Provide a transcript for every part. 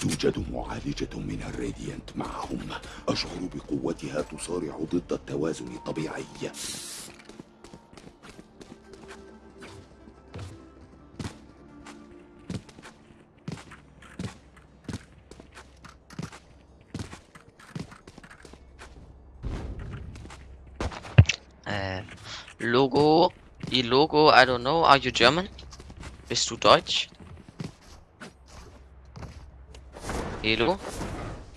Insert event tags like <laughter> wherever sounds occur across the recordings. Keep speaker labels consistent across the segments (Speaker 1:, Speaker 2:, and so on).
Speaker 1: توجد معالجة من الراديانت معهم أشعر بقوتها تصارع ضد التوازن الطبيعي
Speaker 2: Äh, Logo. Die Logo, I don't know. Are you German? Bist du Deutsch? Hello?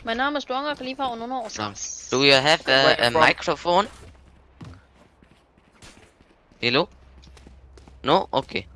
Speaker 3: Mein Name ist Luanga Khalifa und Nono
Speaker 2: Um,
Speaker 3: Osas.
Speaker 2: do you have a, a microphone? Hello? No? Okay.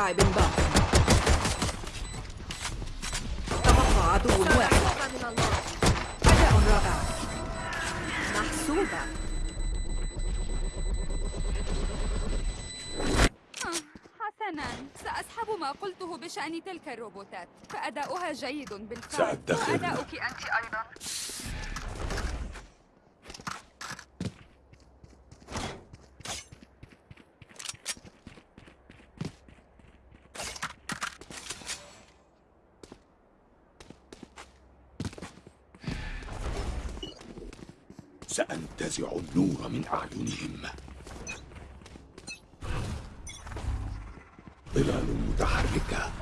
Speaker 4: لاعب باق. تبقى عدو واحد. أداء رائع. محسوبة.
Speaker 5: حسنا. سأسحب ما قلته بشأن تلك الروبوتات. فأداؤها جيد بالفعل.
Speaker 1: سأدخر.
Speaker 6: وأداؤك أنت أيضا.
Speaker 1: سأنتزع النور من أعينهم. ظلال متحركة.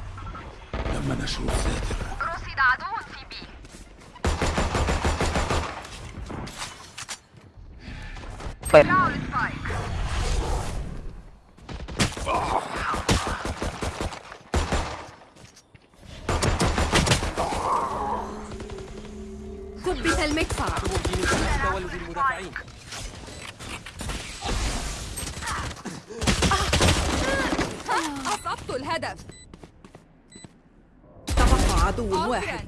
Speaker 1: تم نشر الساتر
Speaker 6: رصد عدو في بي. دعوا
Speaker 5: أصبت الهدف.
Speaker 4: تبقى عدو واحد.
Speaker 5: عذرا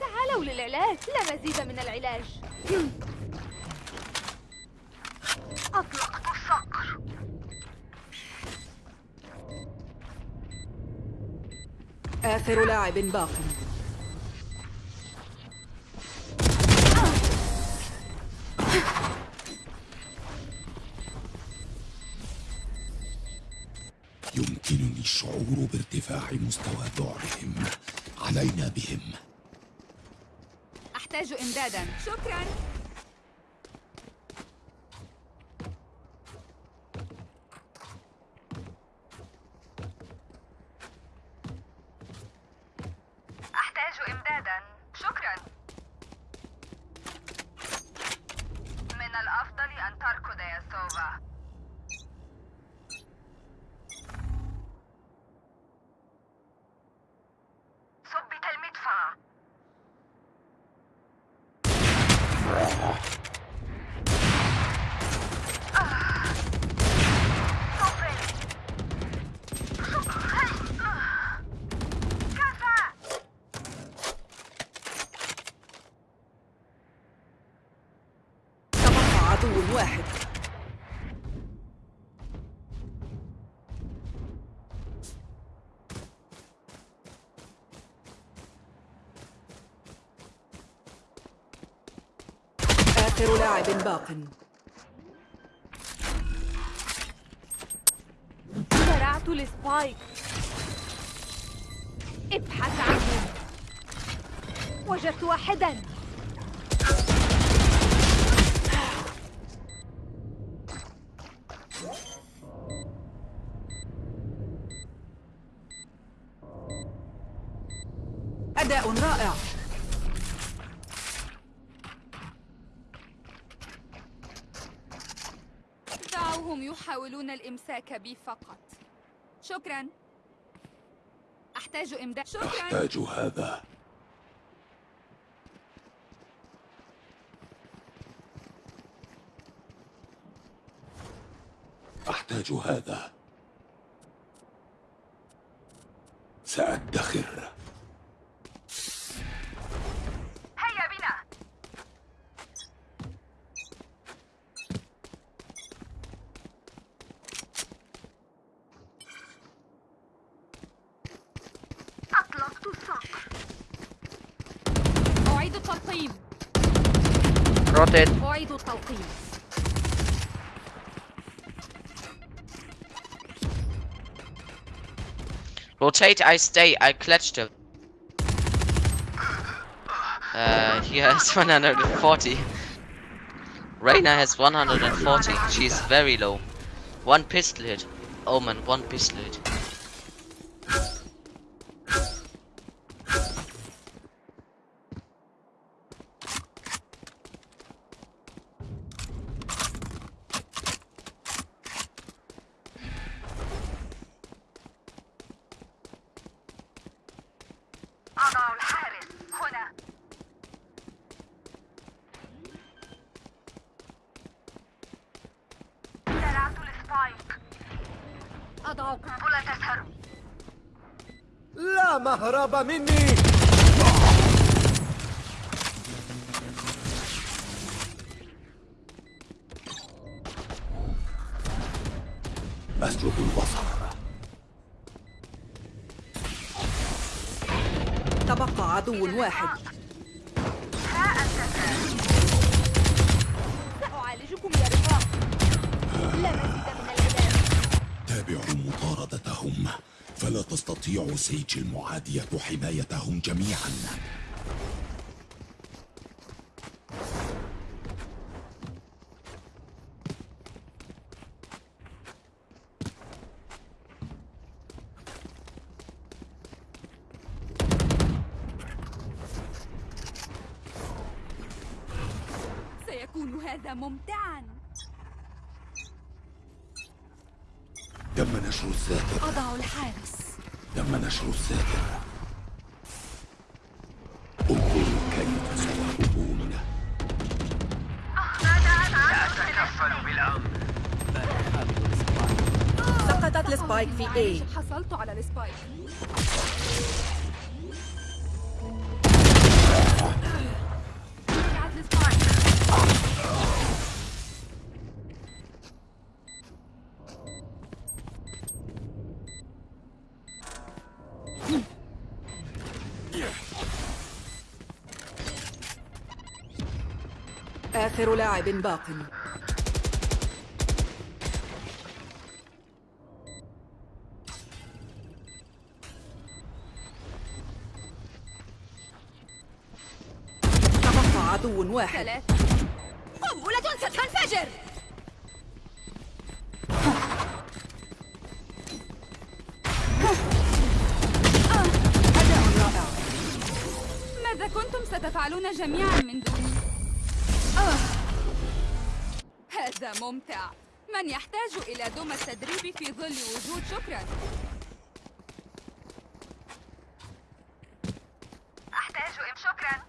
Speaker 3: تعالوا للعلاج لا مزيد من العلاج.
Speaker 6: أطلقت الصقر.
Speaker 4: آخر لاعب باق.
Speaker 1: الشعور بارتفاع مستوى ذعرهم علينا بهم.
Speaker 5: أحتاج إمدادا. شكرا.
Speaker 6: أحتاج إمدادا. شكرا. من الأفضل أن تركض يا سوفا ثبت المدفع آه. صفر. كفى
Speaker 4: تبقى عدو واحد آخر لاعب باق.
Speaker 3: زرعت السبايك. ابحث عنه. وجدت واحدا.
Speaker 4: أداء رائع.
Speaker 5: يحاولون الإمساك بي فقط. شكرا. أحتاج إمداد. شكرا.
Speaker 1: أحتاج هذا. أحتاج هذا. سأدخر
Speaker 2: Rotate, I stay. I clutched him. Uh, he has <laughs> 140. Reina has 140. She's very low. One pistol hit. Oh man, one pistol hit.
Speaker 1: أسلب البصر.
Speaker 4: تبقى عدو واحد.
Speaker 3: سأعالجكم يا رفاق. لا مزيد من العلاج
Speaker 1: تابعوا مطاردتهم. فلا تستطيع سيج المعادية حمايتهم جميعا.
Speaker 4: سقطت السبايك في A.
Speaker 5: حصلت على السبايك؟
Speaker 4: آخر لاعب باق. واحد.
Speaker 3: قنبلة ستنفجر
Speaker 4: أداء رائع
Speaker 5: ماذا كنتم ستفعلون جميعا من دوني؟ هذا ممتع. من يحتاج إلى دوم التدريب في ظل وجود شكرا
Speaker 6: أحتاج إم شكرا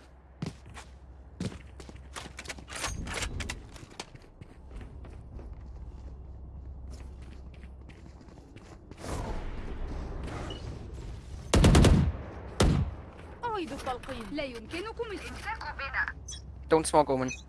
Speaker 3: أعيد التلقيم
Speaker 5: لا يمكنكم
Speaker 6: امسكوا بنا
Speaker 2: Don't smoke, Omen.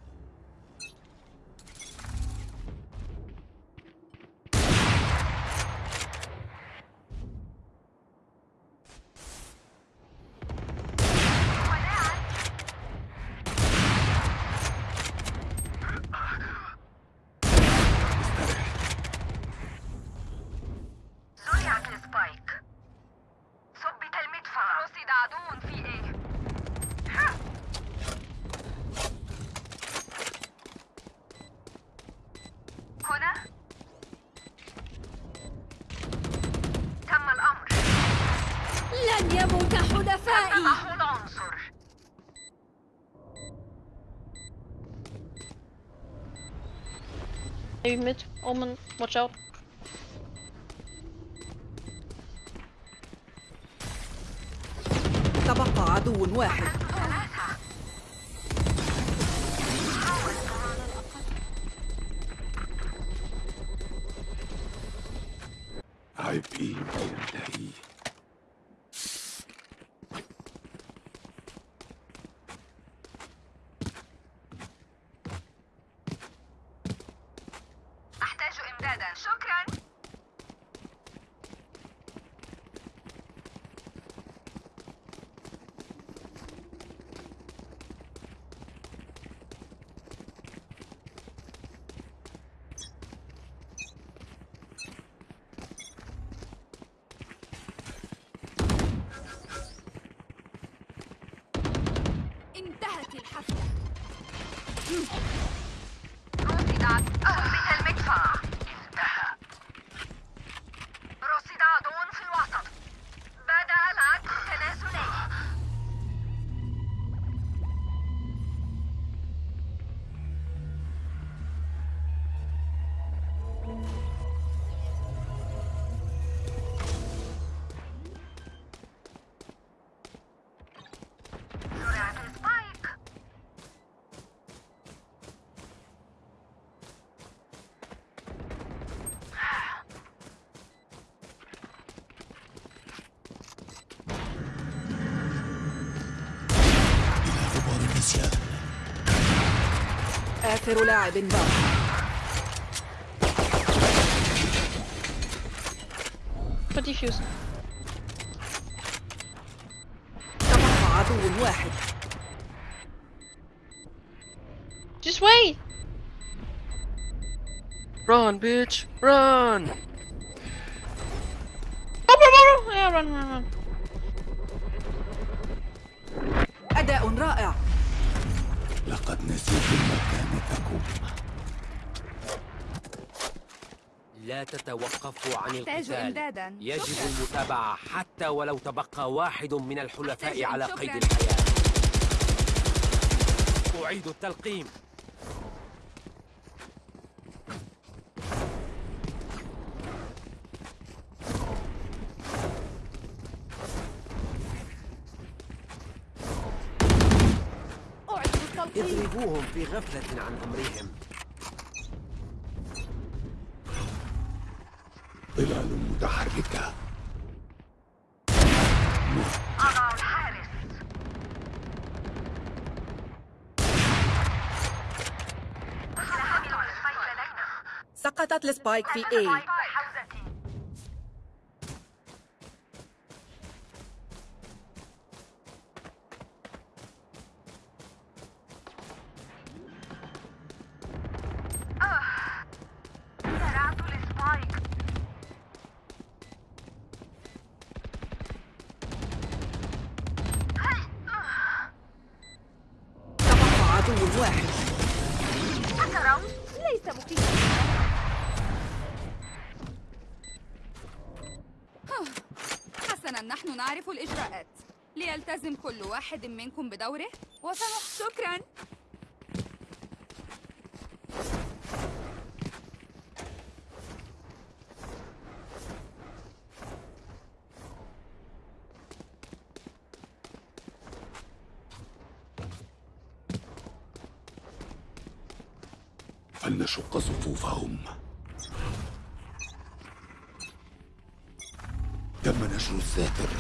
Speaker 6: حلفائي
Speaker 7: Maybe mid, Omen, watch out.
Speaker 4: تبقى عدو واحد
Speaker 1: うん
Speaker 4: آخر لاعب باق
Speaker 7: Put defuse.
Speaker 4: تبقى عدو واحد
Speaker 7: Just wait!
Speaker 8: Run, bitch! Run!
Speaker 7: Oh, bro, bro, bro. Yeah, run, run, run.
Speaker 1: لقد نسيتم مكانتكم
Speaker 8: لا تتوقفوا عن القتال.
Speaker 5: إمدادا.
Speaker 8: يجب. المتابعة حتى ولو تبقى واحد من الحلفاء على
Speaker 5: شكراً.
Speaker 8: قيد الحياة. أعيد التلقيم
Speaker 3: أعيد التلقيم
Speaker 8: اضربوهم في غفلة عن أمرهم.
Speaker 1: ظلال متحركة.
Speaker 6: أضع الحارس
Speaker 4: سقطت السبايك في A. واحد
Speaker 5: منكم بدوره؟ وسنح شكرا.
Speaker 1: فلنشق صفوفهم. تم نشر الساتر؟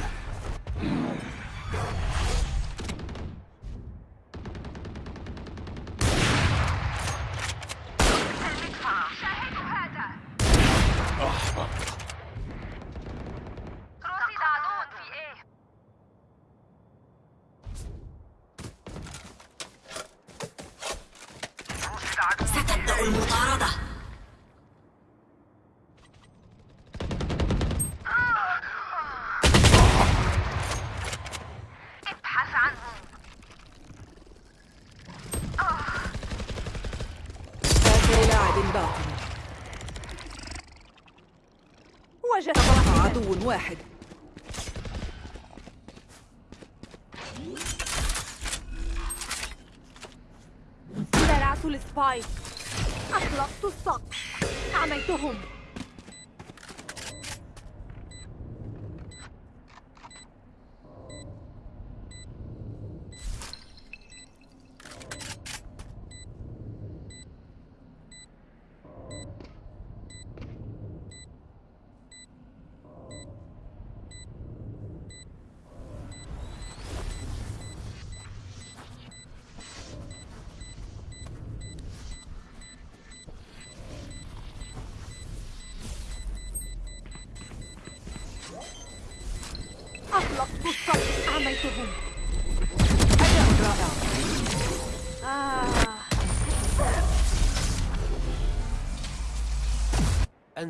Speaker 4: تبقى عدو واحد.
Speaker 3: زرعت السبايك. أطلقت السقف أعميتهم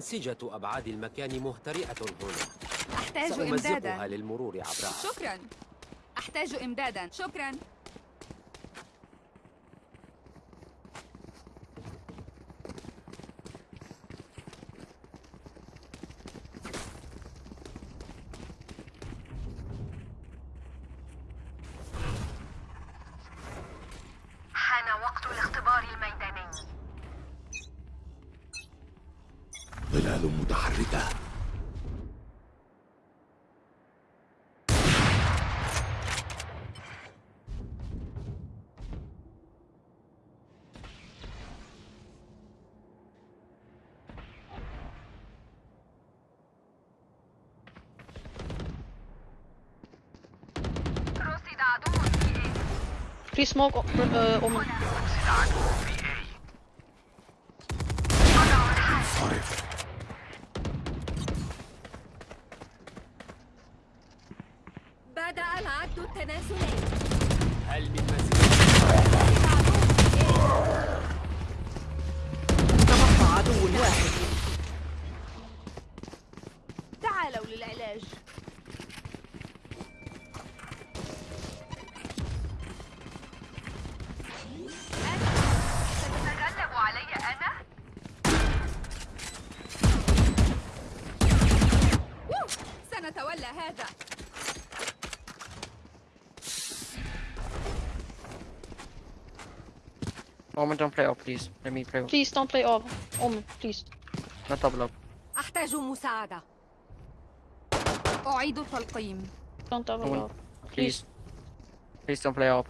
Speaker 8: أنسجة أبعاد المكان مهترئة هنا.
Speaker 5: أحتاج
Speaker 8: سأمزقها
Speaker 5: إمدادا
Speaker 8: للمرور عبرها
Speaker 5: شكرا. أحتاج إمدادا. شكرا.
Speaker 7: Uh, Omen.
Speaker 1: انصرف
Speaker 3: بدأ العد
Speaker 8: هل من مزيد
Speaker 4: تبقى عدو واحد
Speaker 9: Omen, don't play off, please. Let me play off.
Speaker 7: Please don't play off. Omen, please.
Speaker 9: Not double up.
Speaker 3: أحتاج مساعدة
Speaker 5: أعيد التلقيم
Speaker 7: Don't double
Speaker 9: Omen,
Speaker 7: off.
Speaker 9: please. Please don't play off.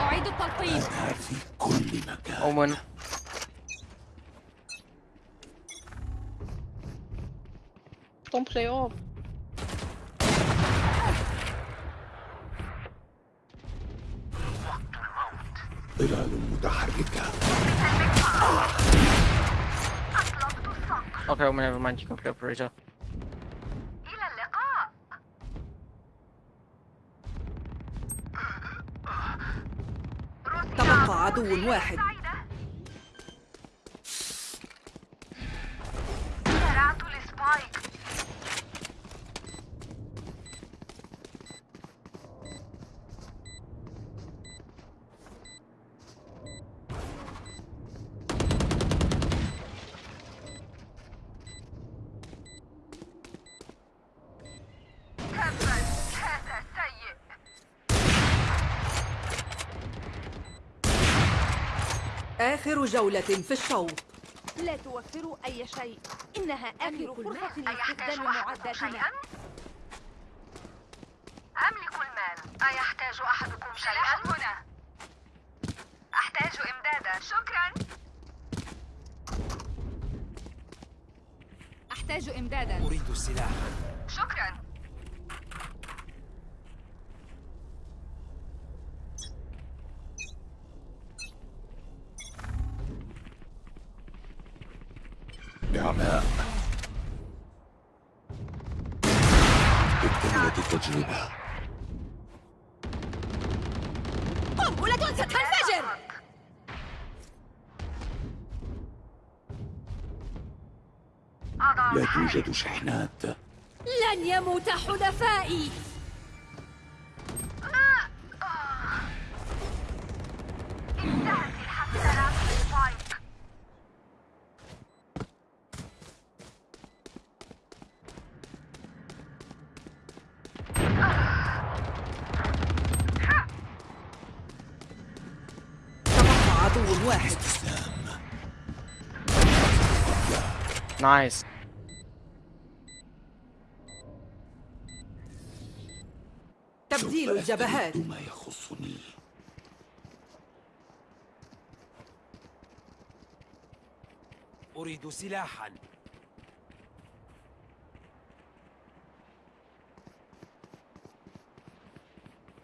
Speaker 5: أعيد التلقيم
Speaker 1: أنا في كل مكان
Speaker 9: Omen.
Speaker 7: Don't play off.
Speaker 1: ظلال متحركة
Speaker 6: اطلقت السقف
Speaker 9: Okay, Omen, never mind. You operator.
Speaker 4: تبقى عدو واحد آخر جولة في الشوط.
Speaker 3: لا توفروا أي شيء. إنها آخر فرصة
Speaker 6: أيحتاج
Speaker 3: لاستخدام معداتنا.
Speaker 6: شيئا؟ أملك المال. أيحتاج أحدكم شيئا؟ هنا؟ أحتاج إمدادا. شكرا.
Speaker 5: أحتاج إمدادا.
Speaker 8: أريد السلاح.
Speaker 6: شكرا.
Speaker 1: التجربة
Speaker 3: قنبلة ستنفجر
Speaker 1: لا. توجد شحنات.
Speaker 3: لن يموت حلفائي
Speaker 6: انتهت الحفلة السبايك
Speaker 4: عدو واحد.
Speaker 9: Nice.
Speaker 4: تبديل الجبهات.
Speaker 1: ما يخصني.
Speaker 8: أريد سلاحا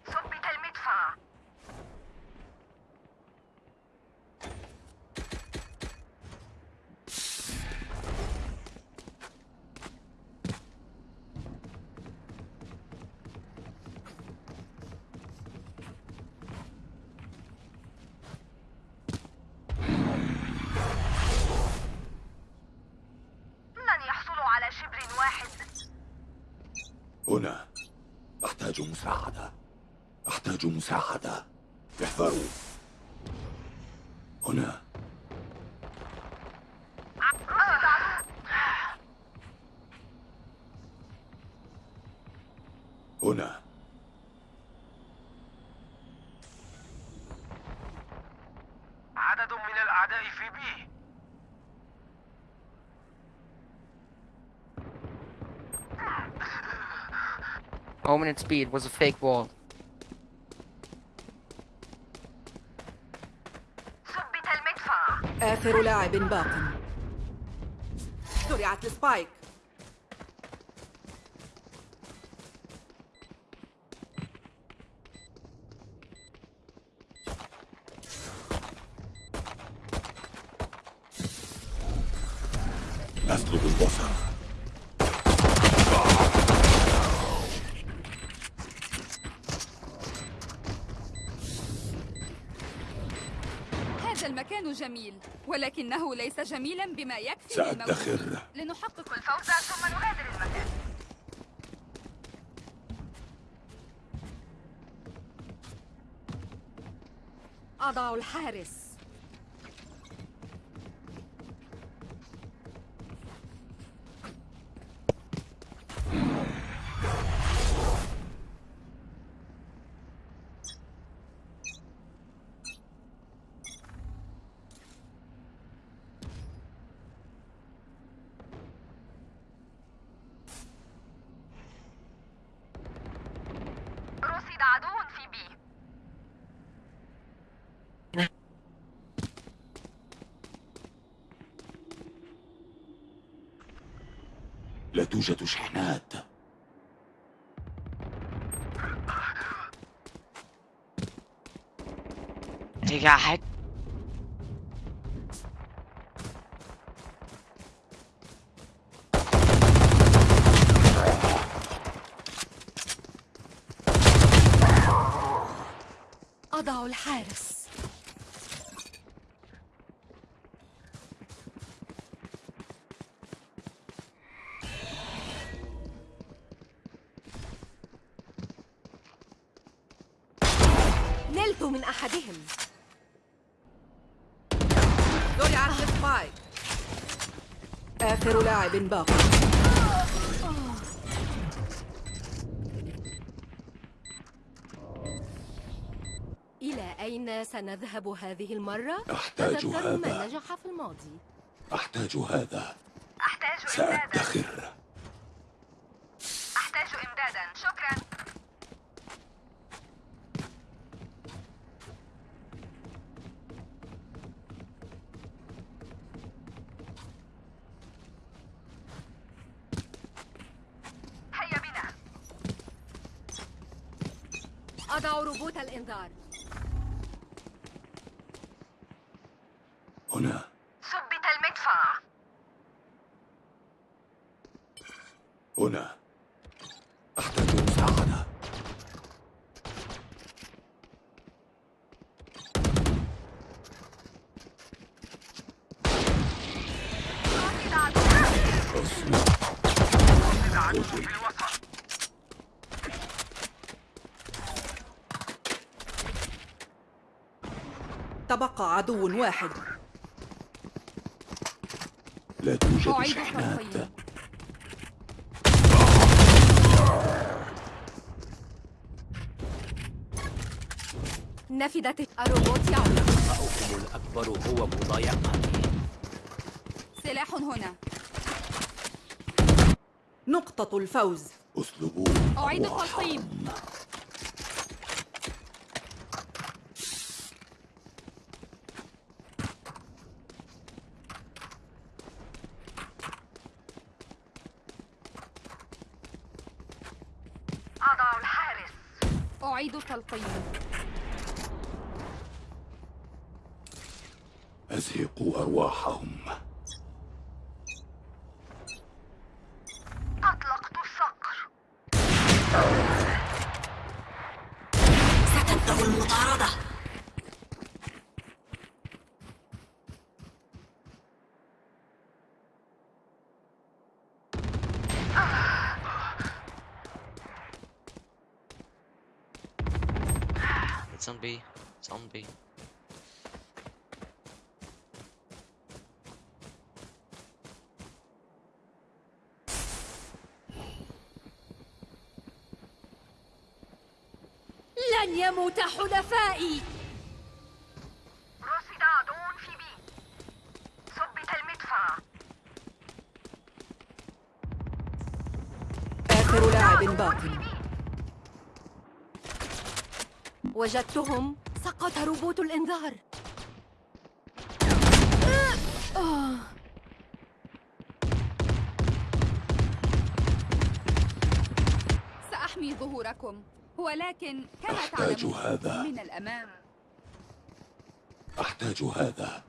Speaker 6: ثبت المدفع لن يحصلوا على شبر واحد.
Speaker 1: هنا. أحتاج مساعدة. أحتاج مساعدة. احذروا. هنا
Speaker 8: عدد من الأعداء في بي
Speaker 9: At speed was a fake wall.
Speaker 6: ثبت المدفع
Speaker 4: آخر لاعب باق. زرعت السبايك.
Speaker 1: أسلب البصر.
Speaker 5: جميل ولكنه ليس جميلا بما يكفي
Speaker 1: سأدخر.
Speaker 5: لنحقق
Speaker 6: الفوز. ثم نغادر المكان
Speaker 3: أضع الحارس.
Speaker 1: لا توجد شحنات
Speaker 2: Digga, halt.
Speaker 4: لاعب باق.
Speaker 3: إلى أين سنذهب هذه المرة؟
Speaker 1: أحتاج
Speaker 3: تذكروا ما
Speaker 1: هذا.
Speaker 3: نجح في الماضي.
Speaker 1: أحتاج هذا.
Speaker 6: أحتاج
Speaker 1: سأدخر
Speaker 6: أحتاج إمدادا شكرا هيا بنا
Speaker 3: أضع روبوت الإنذار
Speaker 1: هنا
Speaker 6: ثبت المدفع
Speaker 1: هنا أحتاج مساعدة
Speaker 6: رصد عدو
Speaker 1: أصمت
Speaker 8: في الوسط
Speaker 4: تبقى عدو واحد.
Speaker 1: لا توجد شحنات.
Speaker 3: نفدت الروبوت يعود.
Speaker 8: خطأكم الأكبر هو مضايقتي
Speaker 5: سلاح هنا.
Speaker 4: نقطة الفوز.
Speaker 1: اسلبوا
Speaker 5: أعيد
Speaker 1: أرواحهم.
Speaker 5: التلقيم
Speaker 6: أضع الحارس
Speaker 5: أعيد التلقيم
Speaker 1: أزهقوا أرواحهم
Speaker 6: أطلقت الصقر
Speaker 4: ستبدأ المطاردة
Speaker 2: It's on B. It's on B.
Speaker 3: لن يموت حلفائي
Speaker 6: رصد عدو في بي ثبت المدفع
Speaker 4: آخر لاعب باق
Speaker 3: وجدتهم سقط روبوت الإنذار.
Speaker 5: سأحمي ظهوركم ولكن كما
Speaker 1: أحتاج
Speaker 5: تعلمون
Speaker 1: هذا.
Speaker 5: من الأمام.
Speaker 1: أحتاج هذا.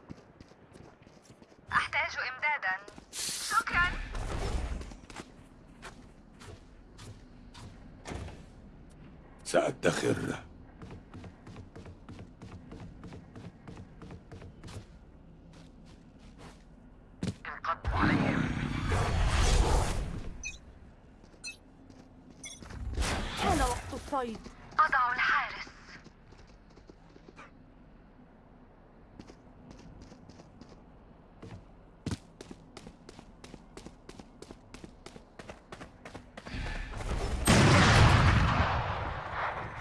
Speaker 6: أحتاج إمدادا. شكرا.
Speaker 1: سأدخر
Speaker 8: انقضوا عليهم
Speaker 3: حان وقت الصيد
Speaker 6: أضع الحارس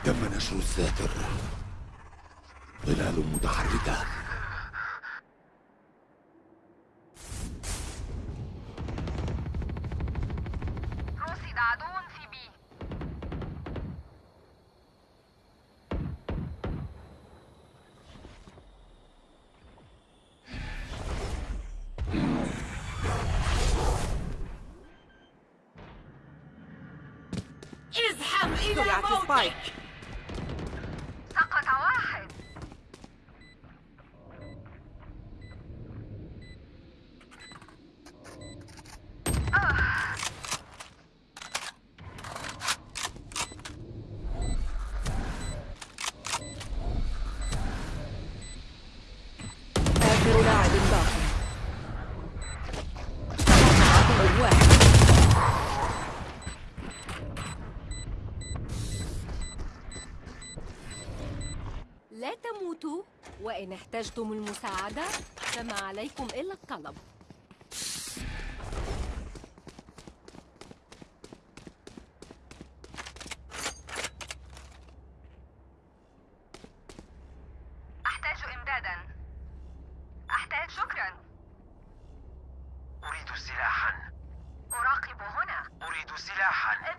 Speaker 1: تم نشر الساتر ظلال متحركة
Speaker 6: رصد عدو في بي
Speaker 3: ازحف إلى
Speaker 4: زرعت سبايك
Speaker 3: موتك
Speaker 6: سقط واحد
Speaker 4: آخر لاعب باق عدو واحد
Speaker 3: لا تموتوا وإن احتجتم المساعدة فما عليكم إلا الطلب.
Speaker 6: أحتاج إمدادا. أحتاج شكرا.
Speaker 8: أريد سلاحا.
Speaker 6: أراقب هنا.
Speaker 8: أريد سلاحا.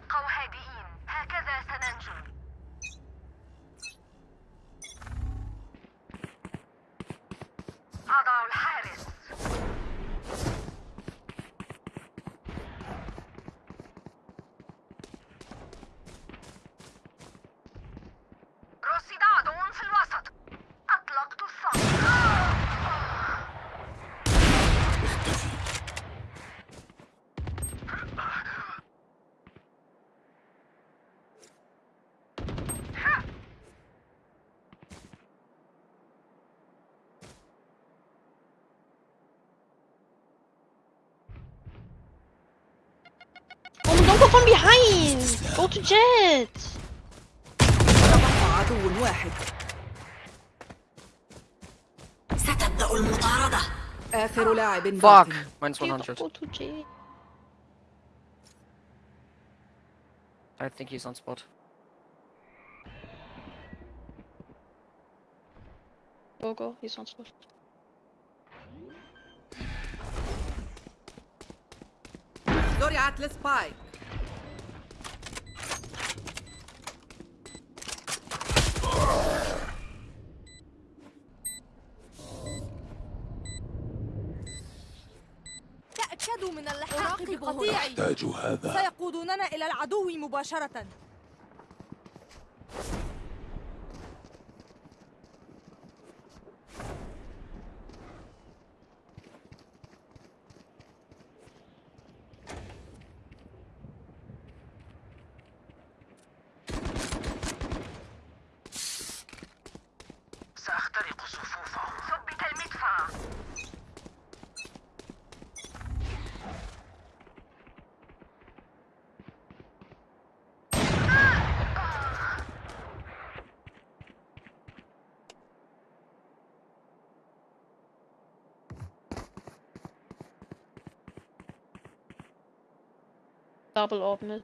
Speaker 7: behind! Go to Jet!
Speaker 4: تبقى عدو واحد ستبدأ المطاردة آخر لاعب باق
Speaker 9: Fuck! Mine's 100.
Speaker 7: Go to Jet.
Speaker 9: I think he's on spot.
Speaker 7: Go, go. He's on spot.
Speaker 4: زرعت السبايك
Speaker 10: تأكدوا
Speaker 6: هذا.
Speaker 10: سيقودوننا إلى العدو مباشرة.
Speaker 7: double
Speaker 6: ordnet.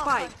Speaker 10: Spike.